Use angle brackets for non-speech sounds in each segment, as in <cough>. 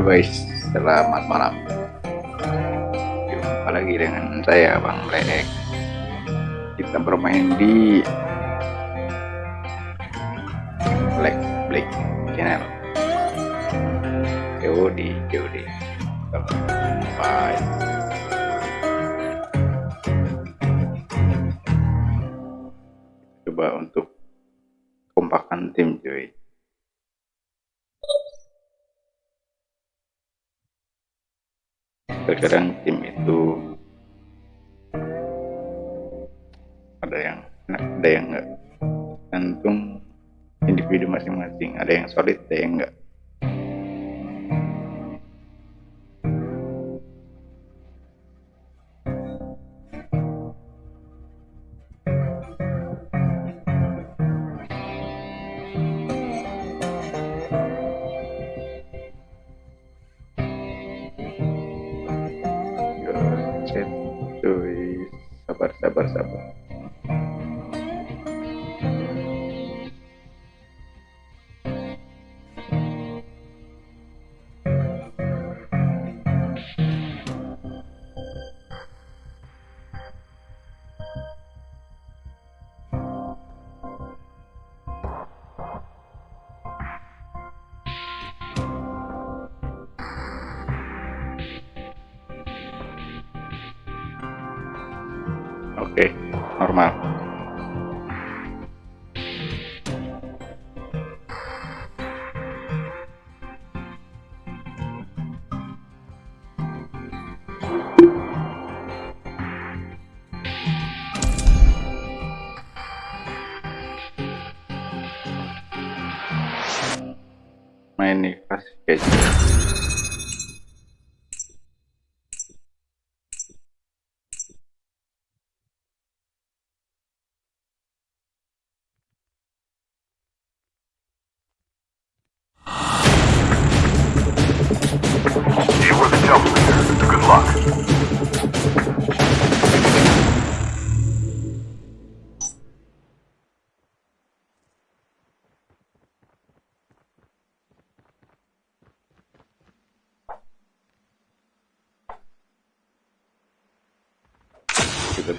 Guys, selamat malam. Jumpa lagi dengan saya Bang Black. Kita bermain di cuy. Sabar sabar sabar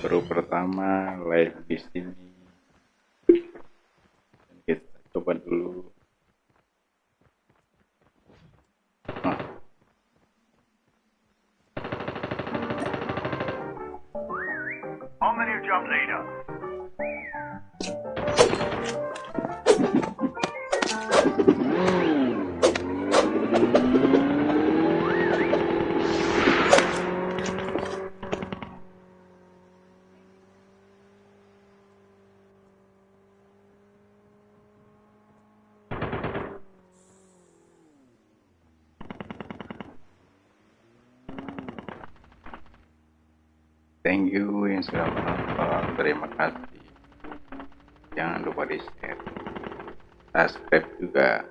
baru pertama live di sini. Kita coba dulu. Nah, On the new jump leader. Thank you yang sudah menonton. Terima kasih. Jangan lupa di share. Subscribe juga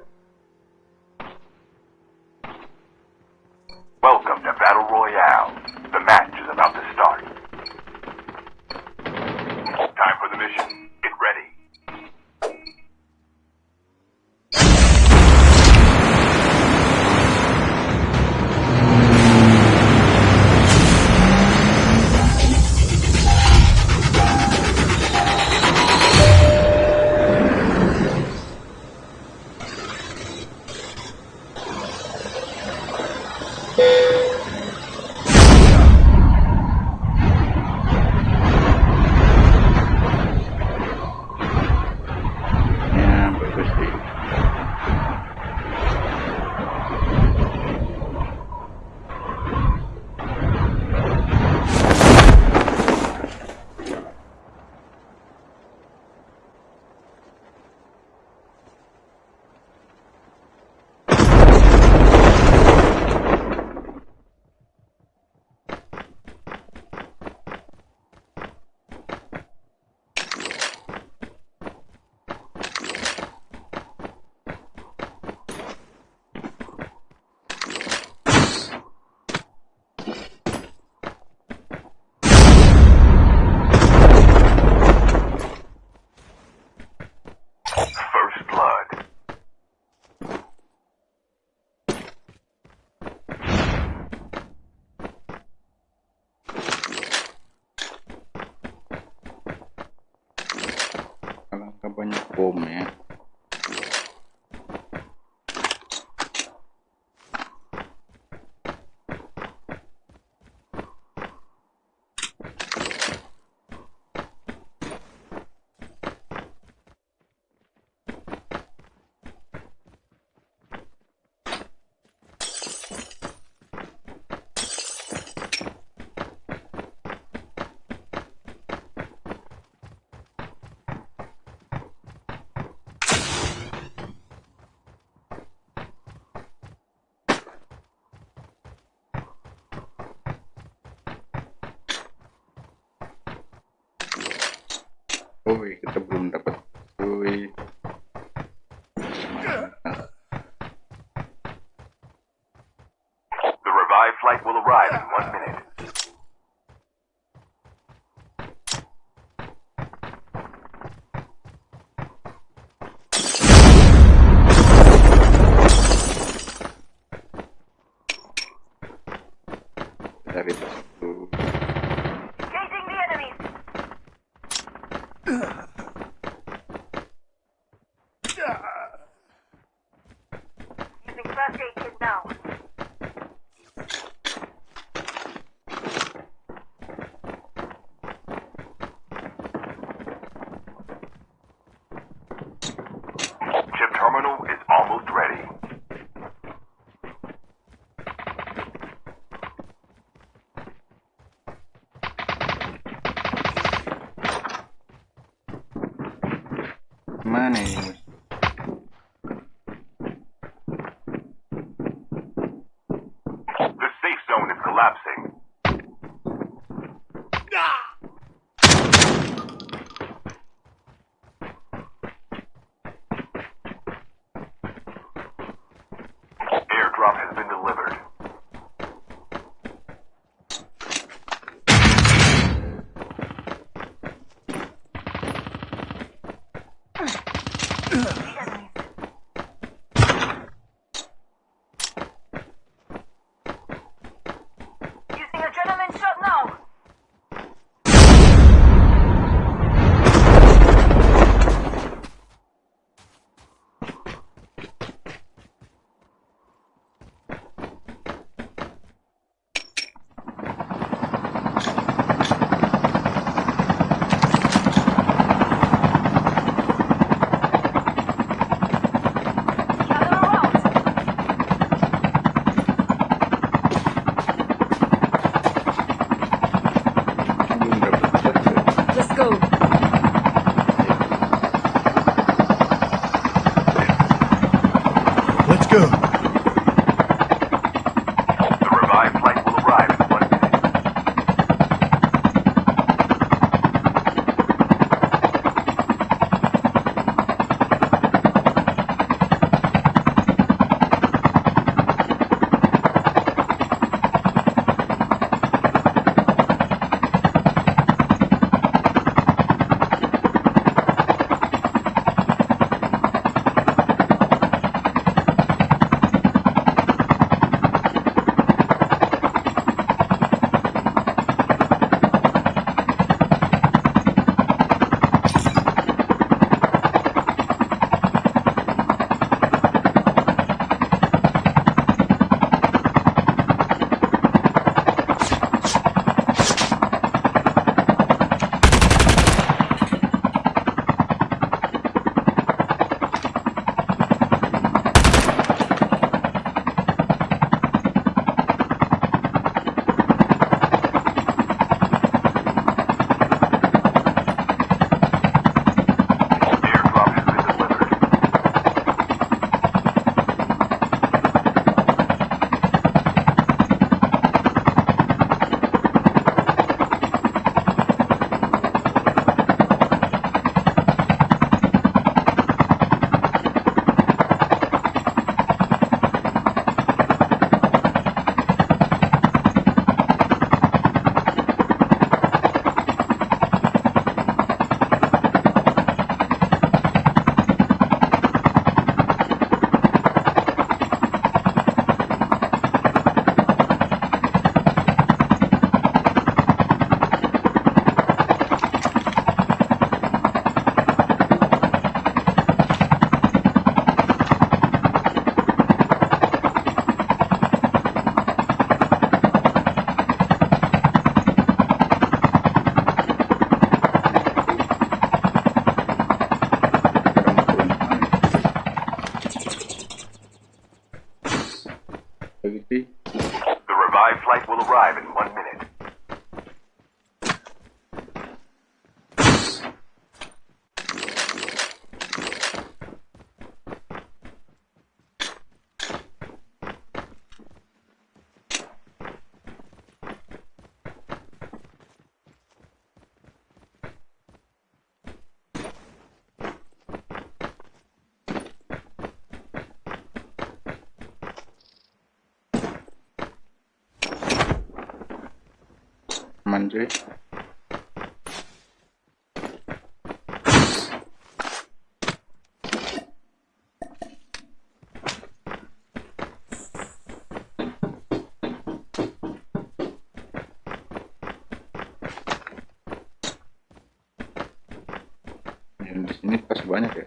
di sini pas banyak ya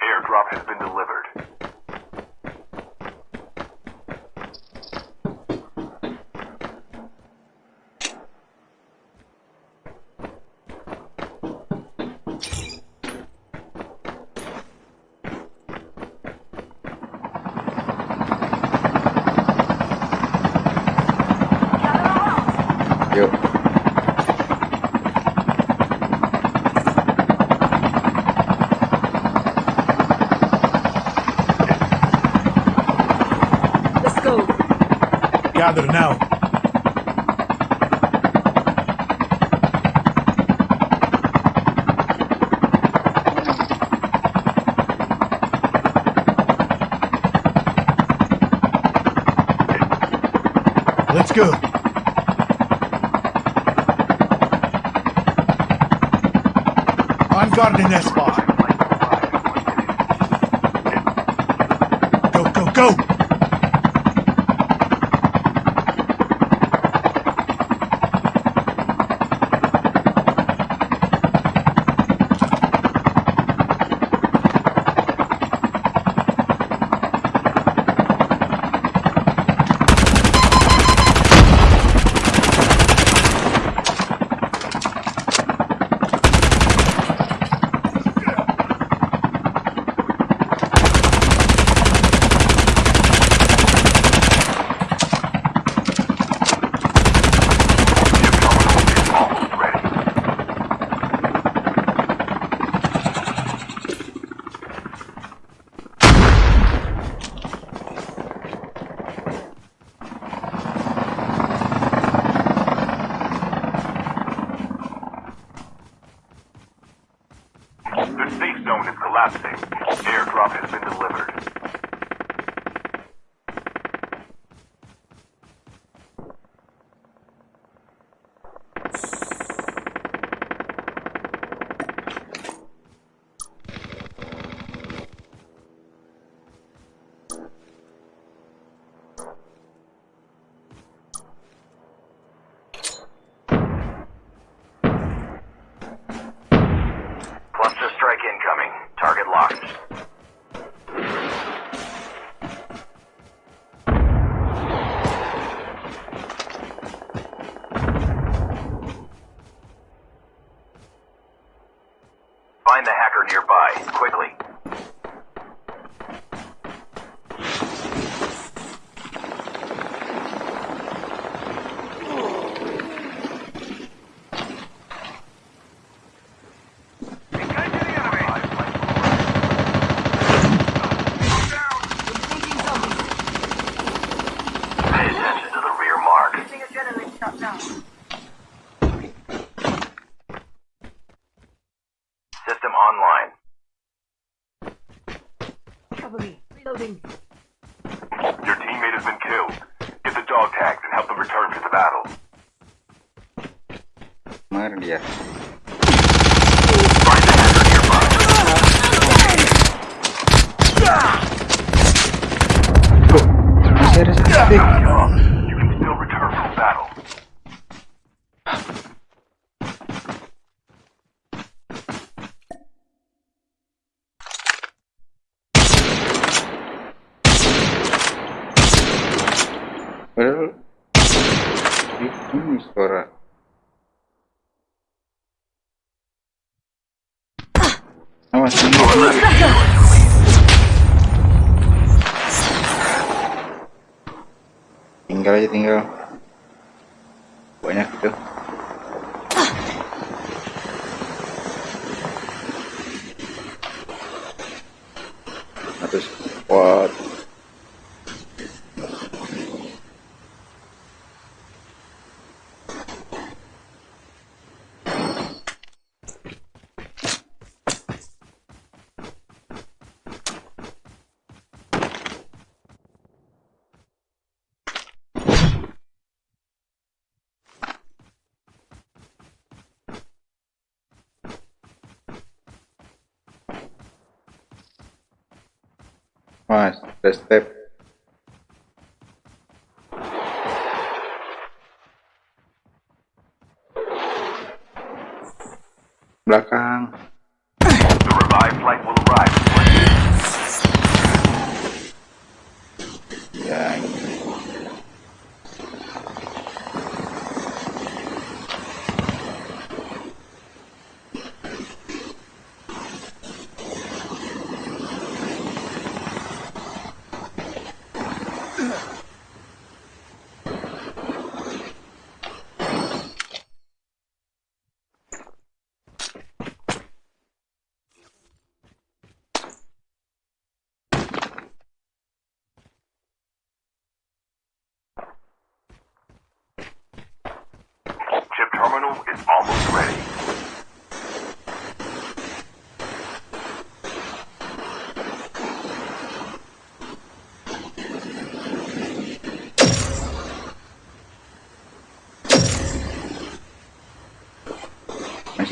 Airdrop has been delivered. yuk Let's go. Gather now. Let's go. I'm guarding that Mas, ada step. Belakang.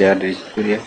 ya dari situ ya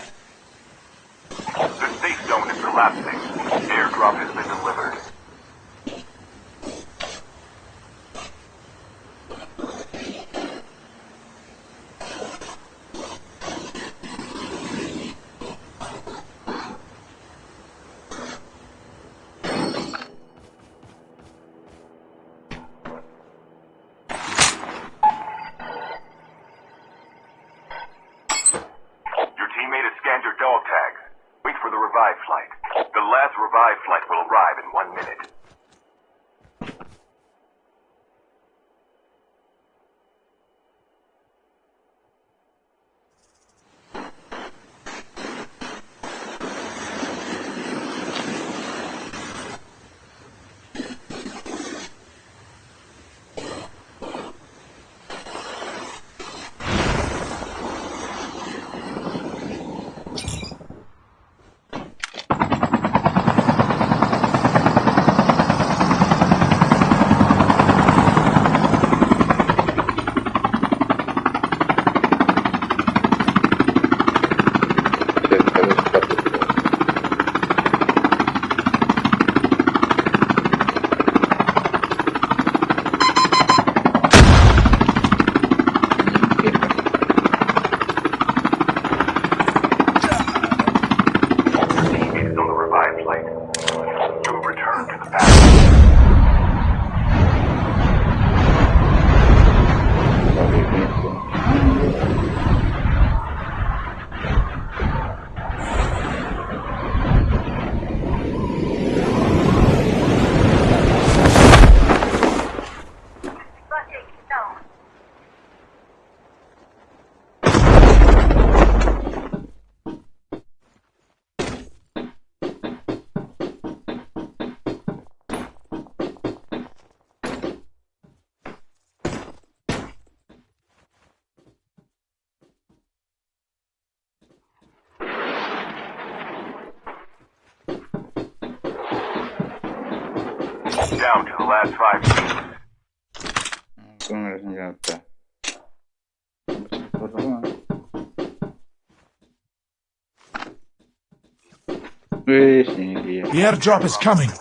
Airbnb. The airdrop is coming.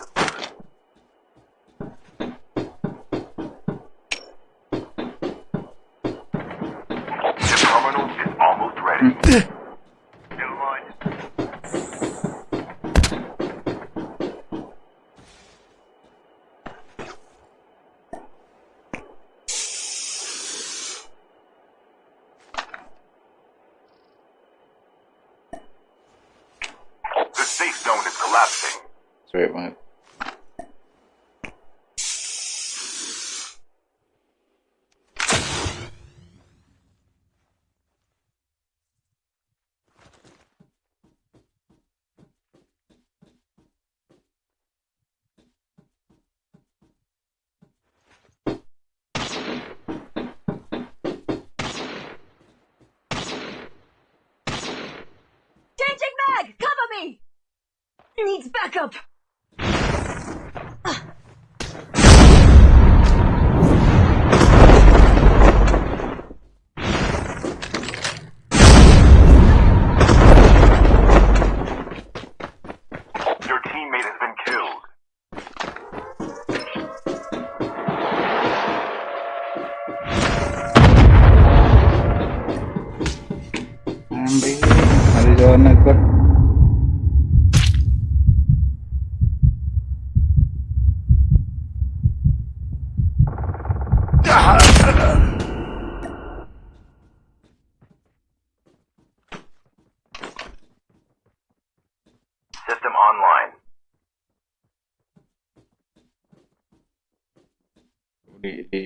collapsing. Sweet, mate.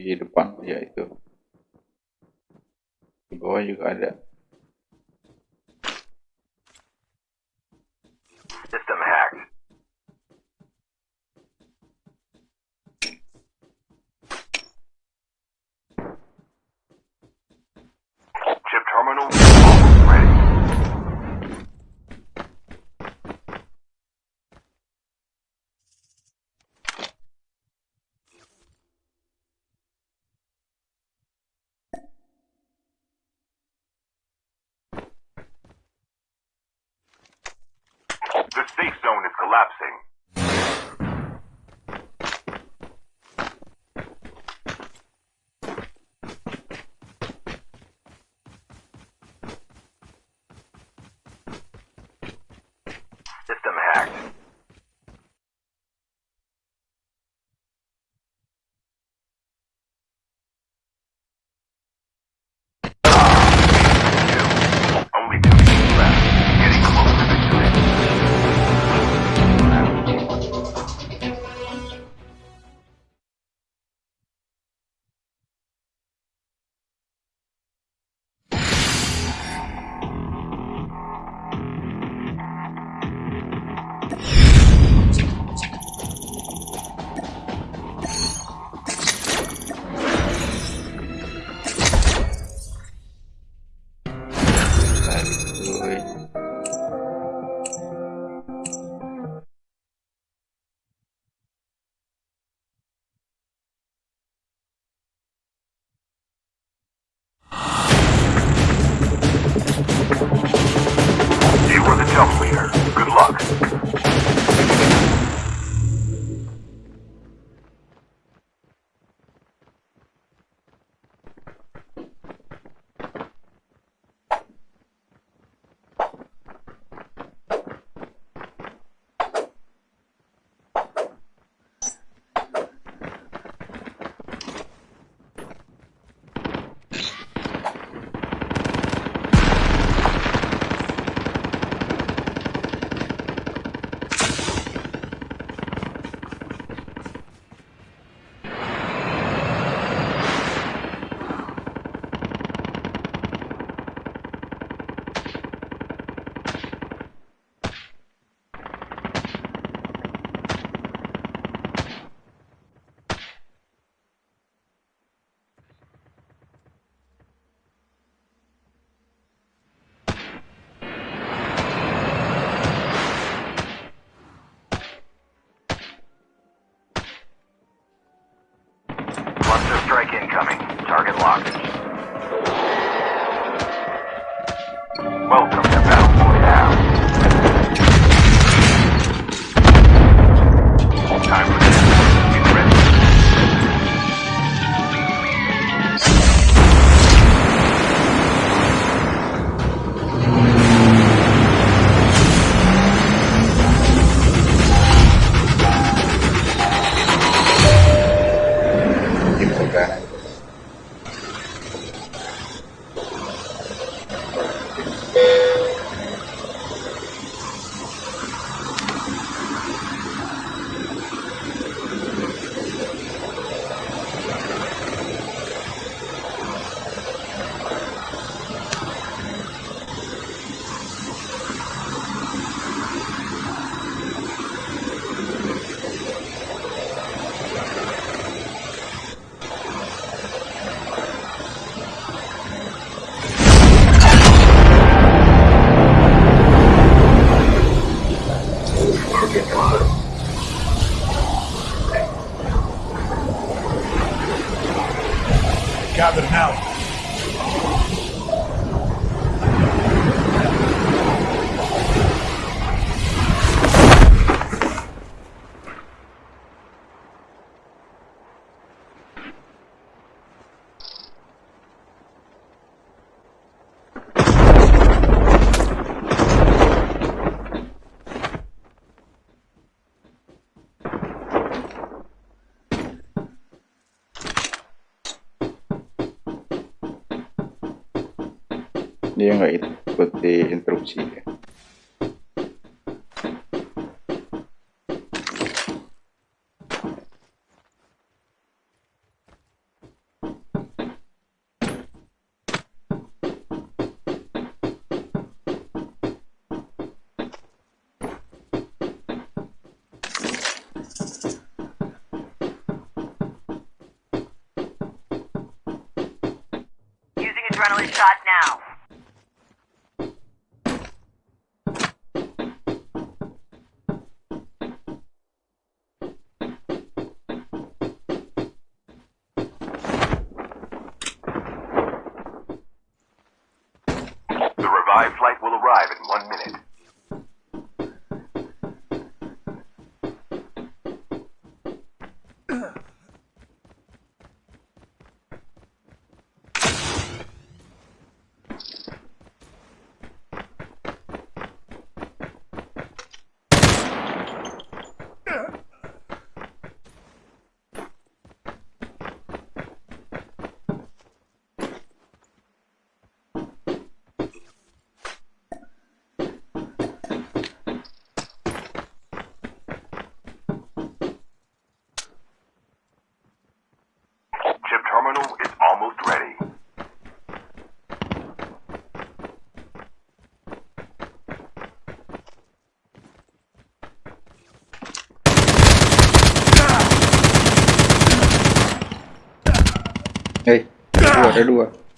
di depan ya itu. Di bawah juga ada. strike incoming. Target locked. Welcome to Battle Royale. Time for adrenaline shots Ở đây.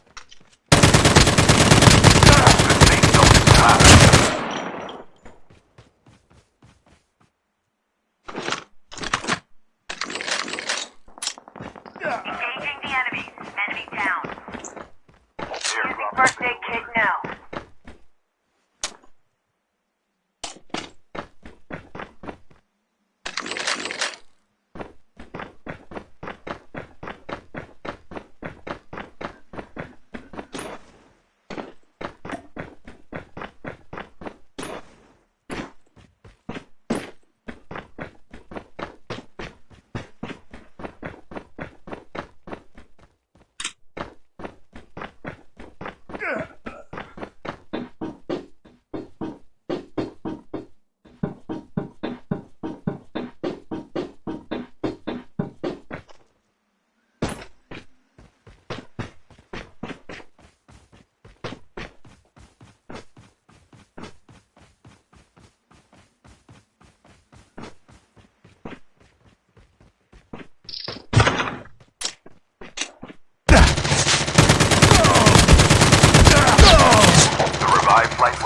Five flights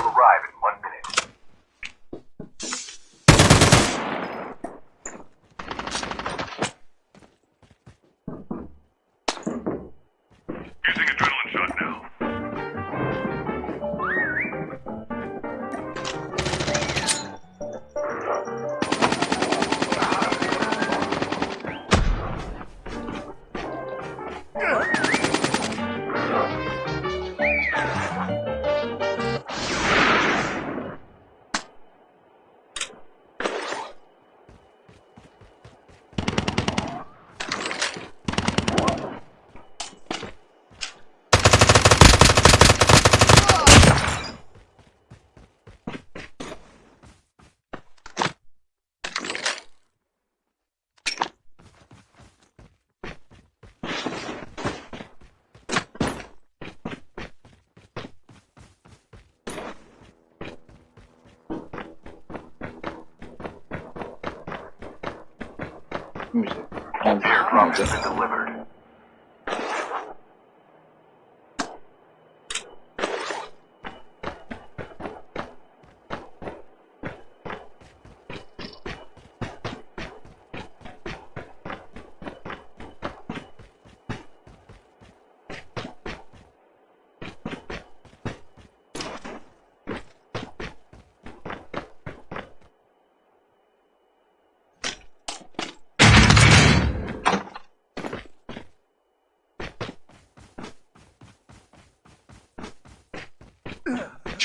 Options are delivered.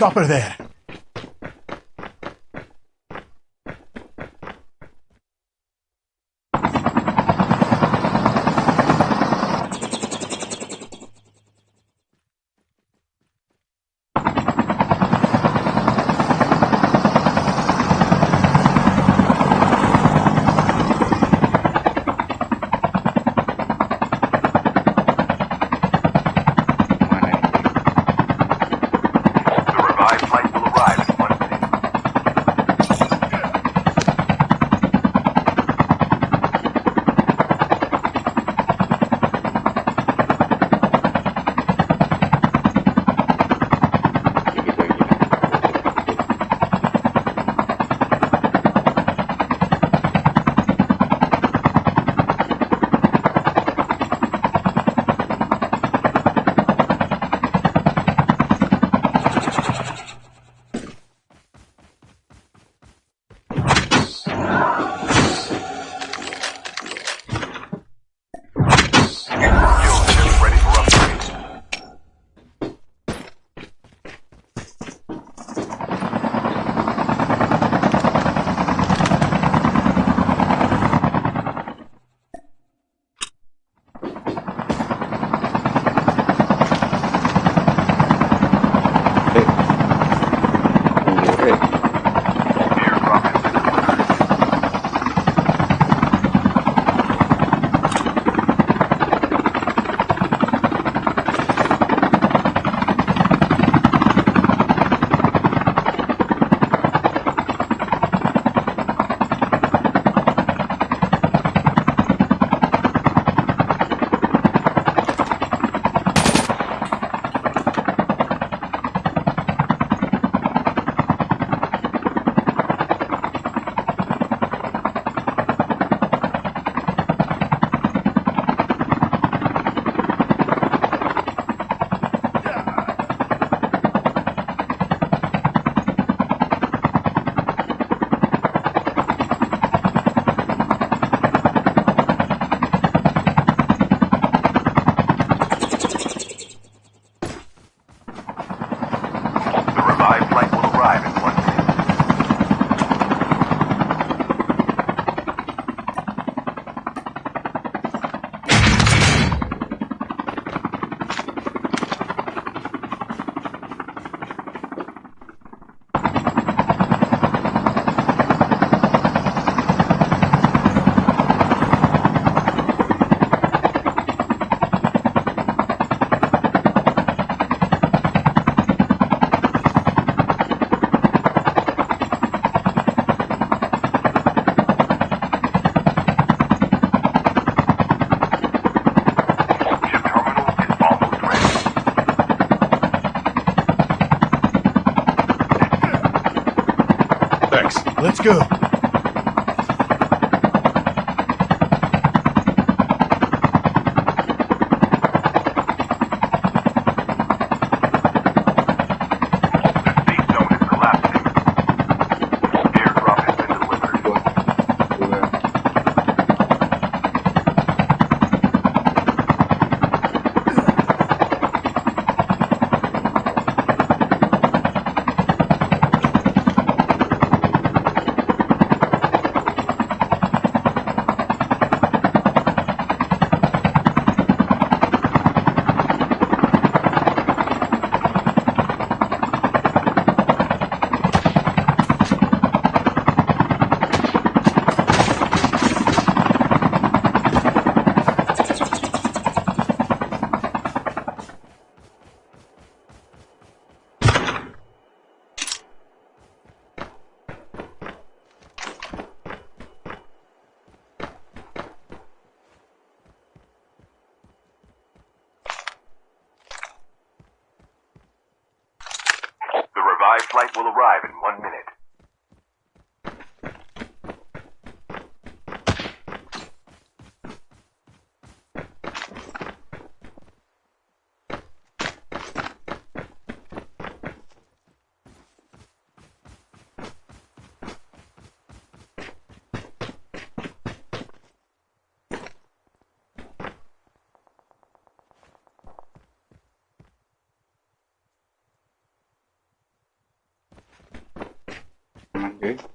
chopper there. Okay.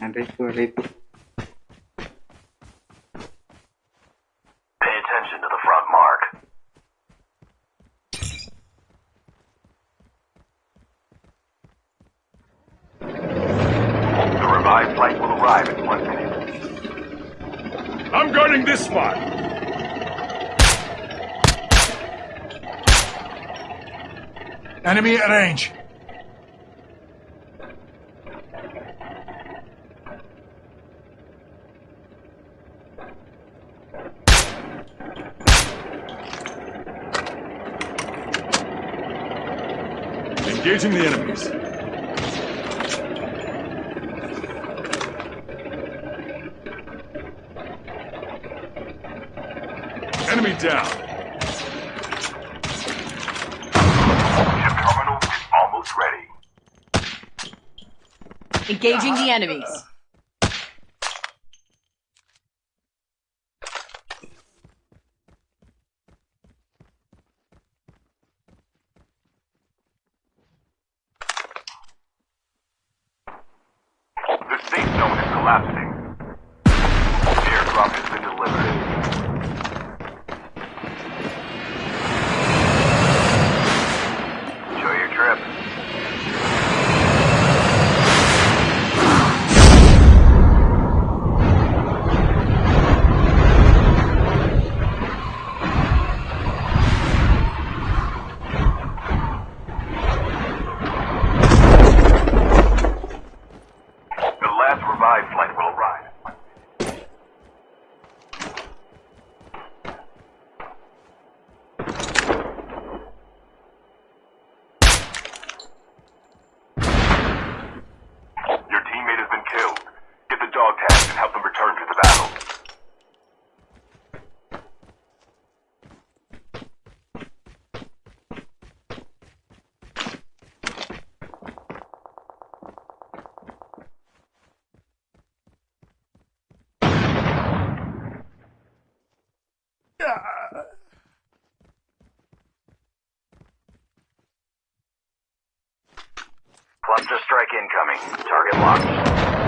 Andrés por Enemy at range. Engaging the enemies. engaging the enemies. Incoming. Target locked.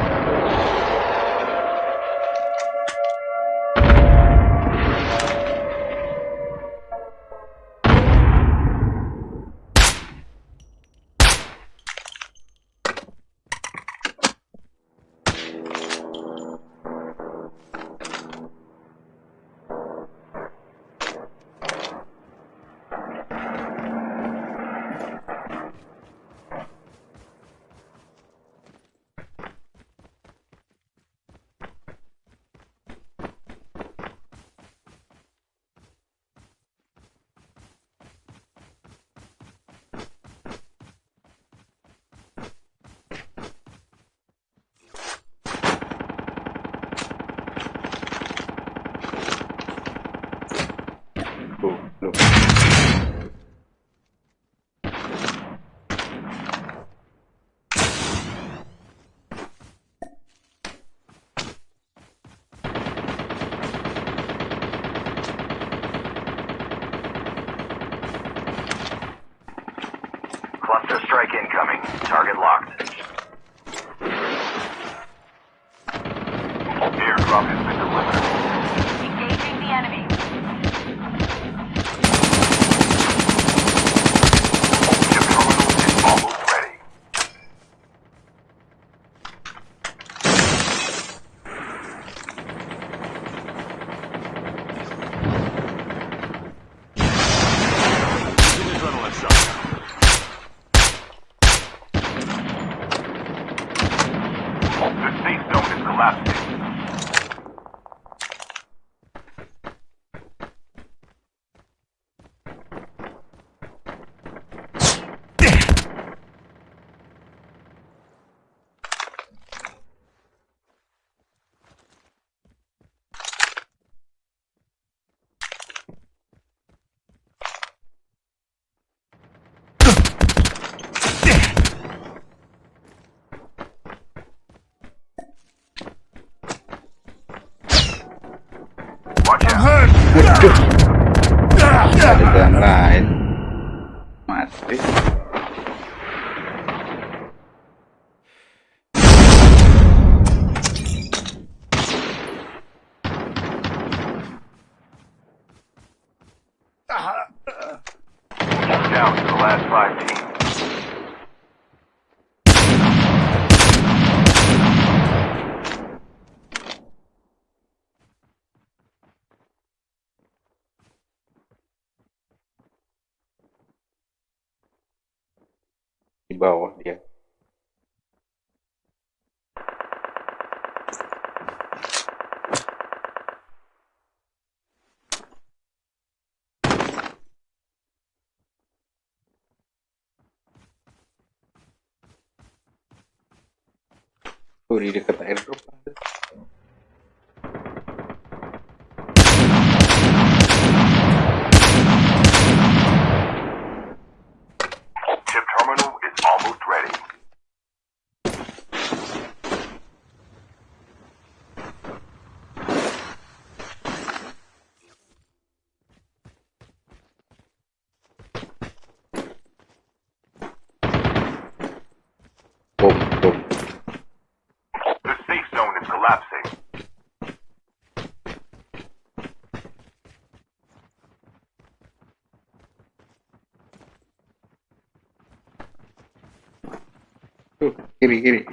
Giri, giri.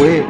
Uy.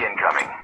incoming.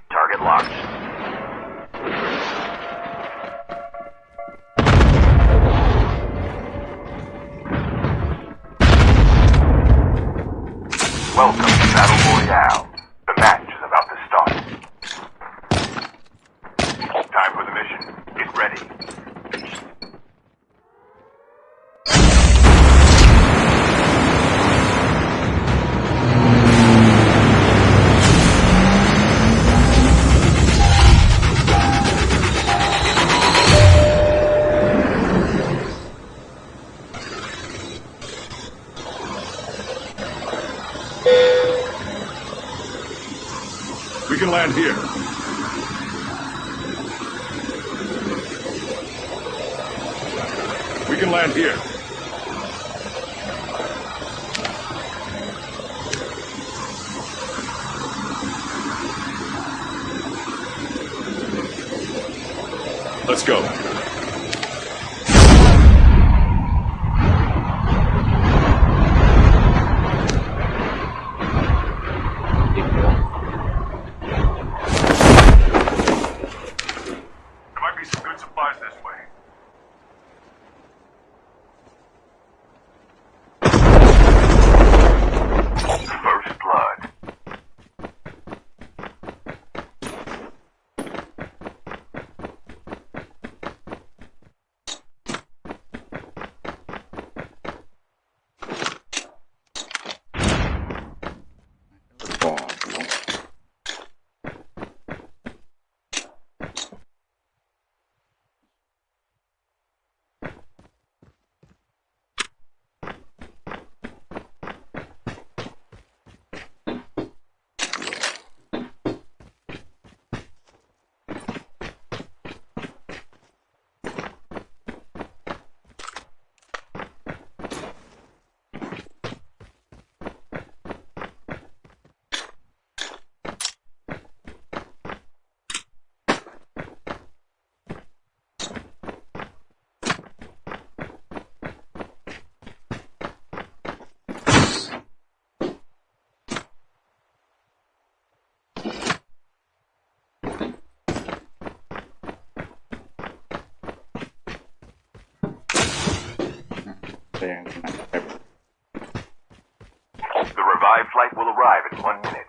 The revived flight will arrive in one minute.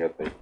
Понятный.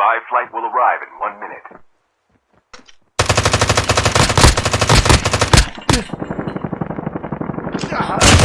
Revived flight will arrive in one minute. <laughs> Ah!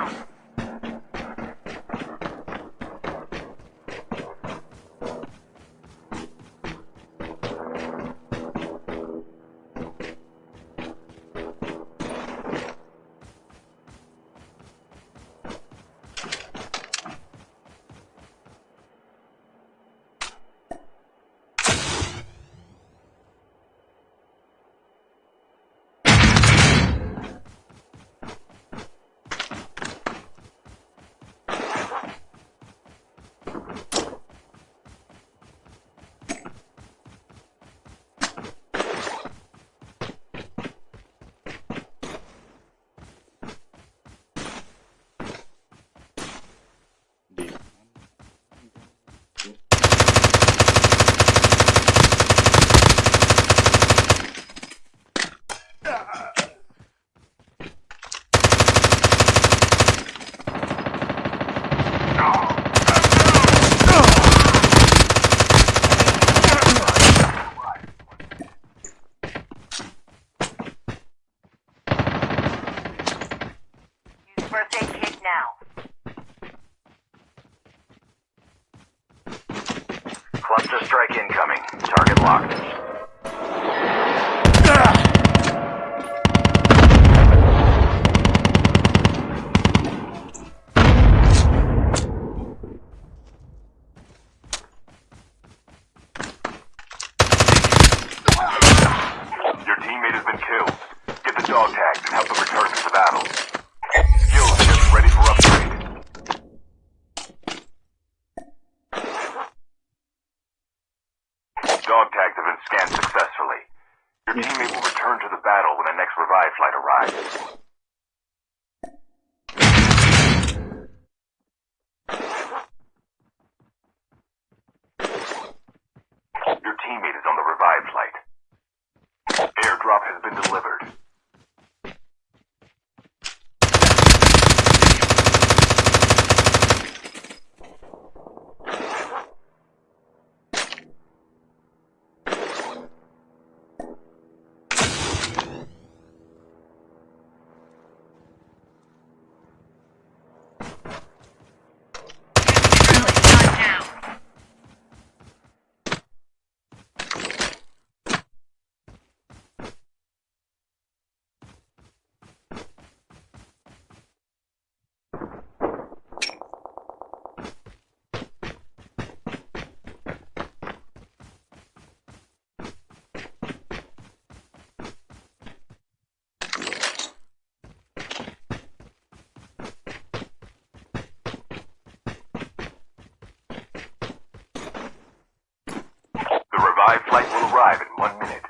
down. Your teammate is on the revive flight. Airdrop has been delivered. Revived flight will arrive in one minute.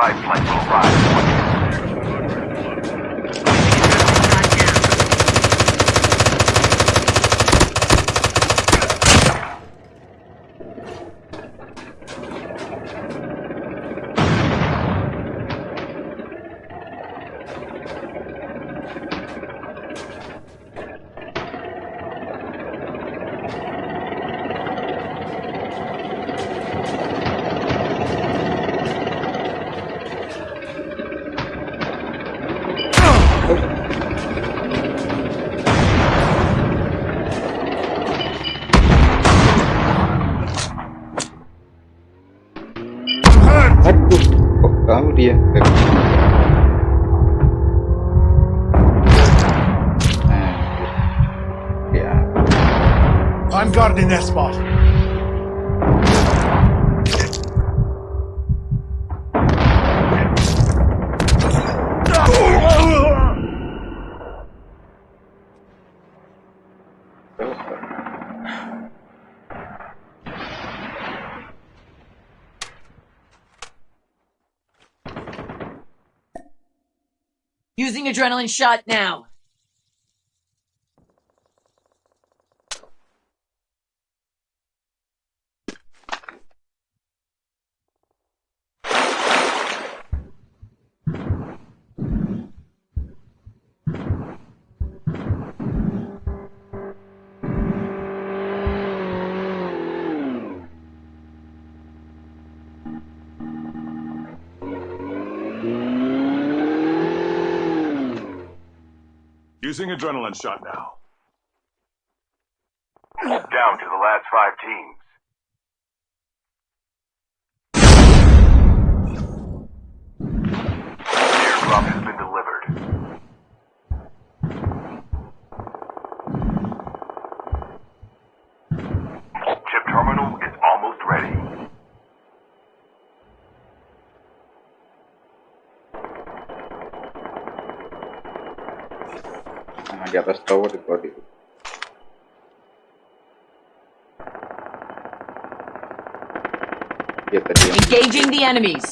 Five will rise. I'm guarding that spot. finally shot now. Using adrenaline shot now. Down to the last five teams. Airdrop has been delivered. Chip terminal is almost ready. Di atas tower di bawah itu. Dia tadi Engaging the enemies.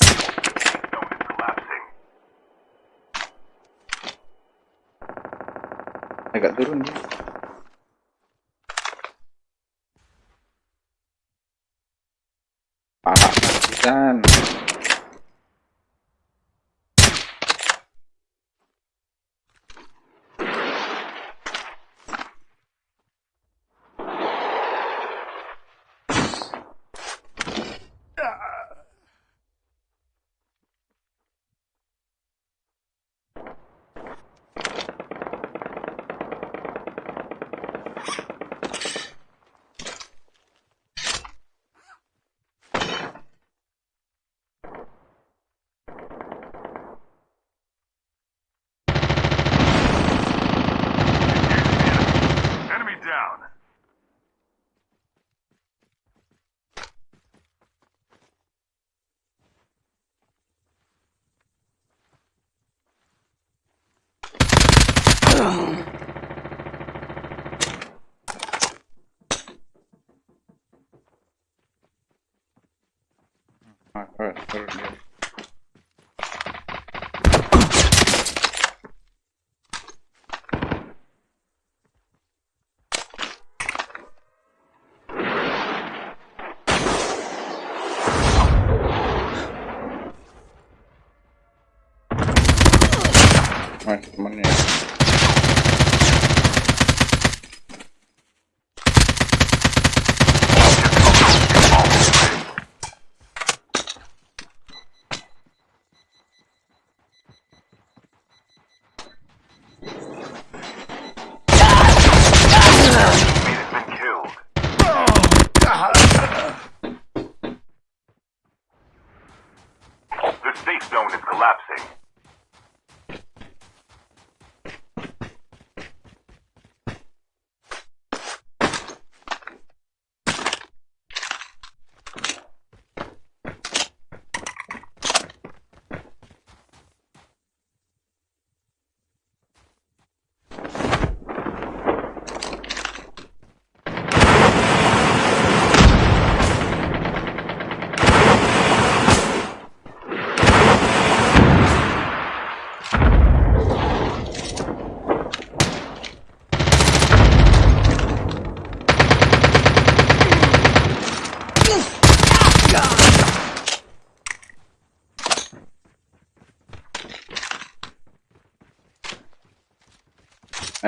Agak turun dia. Parah pisan.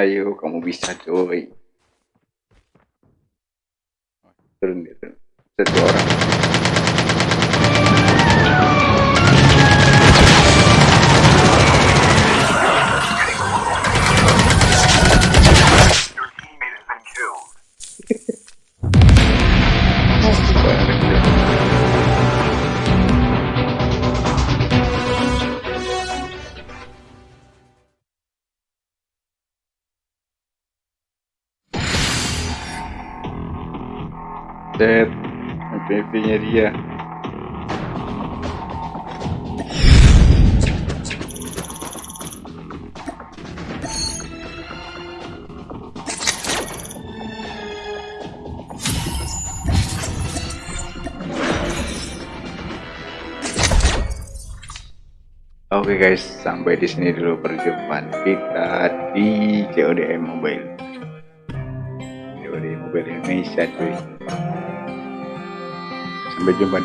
Ayo, kamu bisa, coy. Turun turun. Satu orang. MPV-nya dia. Oke guys, sampai di sini dulu perjumpaan kita di CODM Mobile. COD Mobile Indonesia cuy. umejengwa